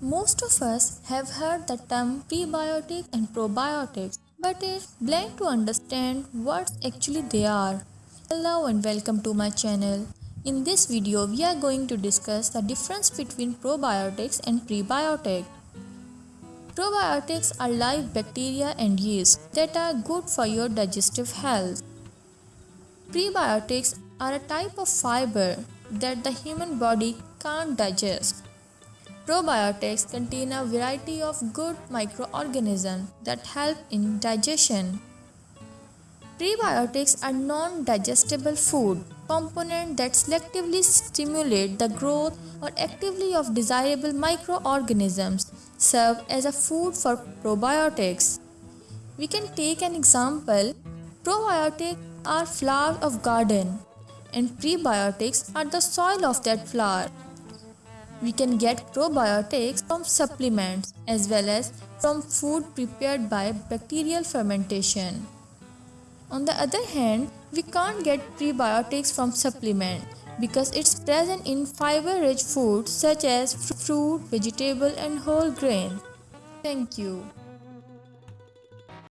Most of us have heard the term prebiotic and probiotics, but it's blank to understand what actually they are. Hello and welcome to my channel. In this video, we are going to discuss the difference between probiotics and prebiotics. Probiotics are live bacteria and yeast that are good for your digestive health. Prebiotics are a type of fiber that the human body can't digest. Probiotics contain a variety of good microorganisms that help in digestion. Prebiotics are non-digestible food components that selectively stimulate the growth or activity of desirable microorganisms serve as a food for probiotics. We can take an example. Probiotics are flower of garden and prebiotics are the soil of that flower. We can get probiotics from supplements as well as from food prepared by bacterial fermentation. On the other hand, we can't get prebiotics from supplement because it's present in fiber-rich foods such as fruit, vegetable and whole grain. Thank you.